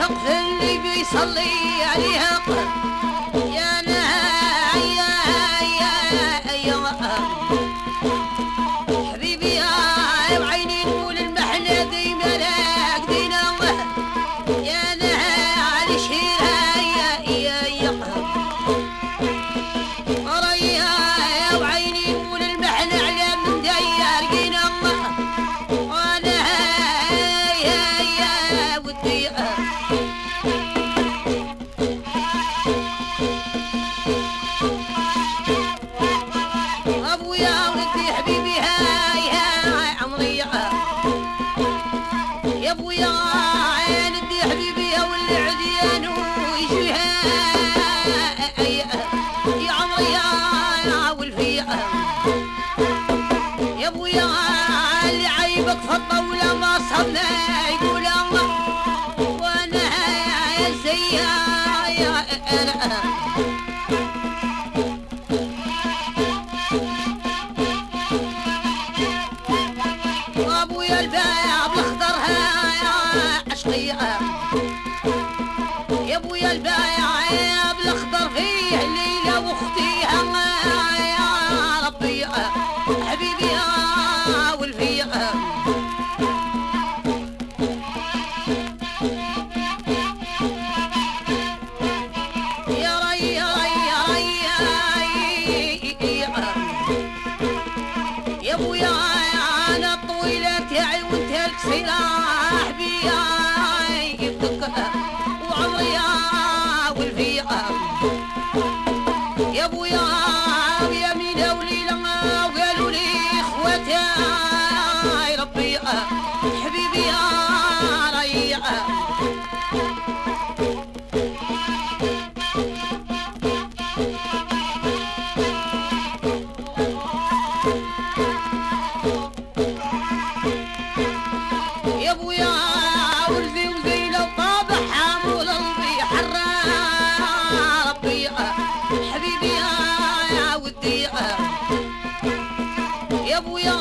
في اللي بيصلي عليها يا ابويا ودي حبيبي هاي هاي عمري يا ابويا ندي حبيبي يا واللي عديان ويجيها يا عمري يا والفيا يا ابويا اللي عيبك في الطاولة ما صبنا يقول الله وأنا يا وابويا البايع بالاخضر يا عشقية يا ابويا البايع يا بالاخضر فيه ليلة واختيها يا ربي حبيبي يا والفيا يا يا يا يا ابويا أنا تاعي والفيا يا أبويا ودي يا أبويا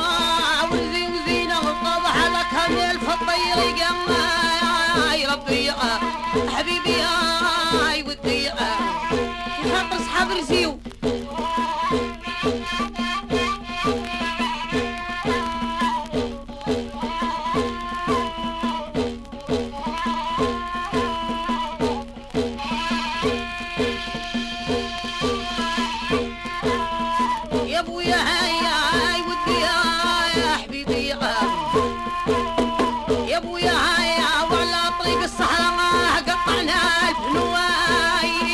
ولدي وزينة وطابع لك هميل في الطير يا ربي حبيبي يا ودي. خاطر صحاب رزيو أبويا هاي ودي يا حبيبي يا أبويا هيا وعلى طريق الصحراء قطعنا الفنواي.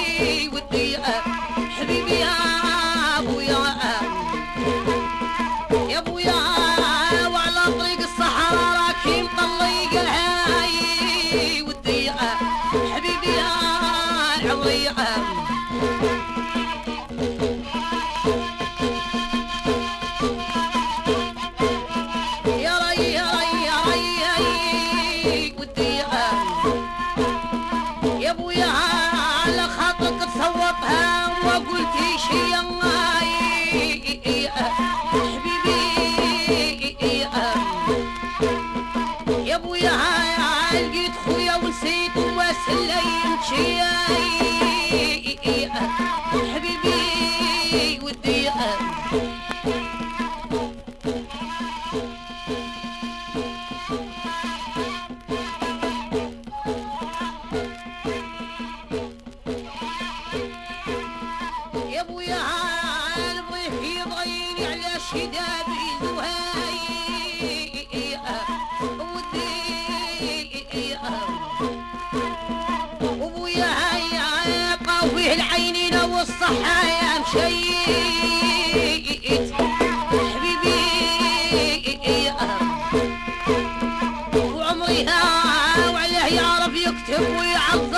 حبيبي ودي يا ابويا الضيف يضيني على شدابي زهاي قوي العينين والصحة يا مشيت حبيبي وعمري ها وعليه يعرف يكتب ويعظم.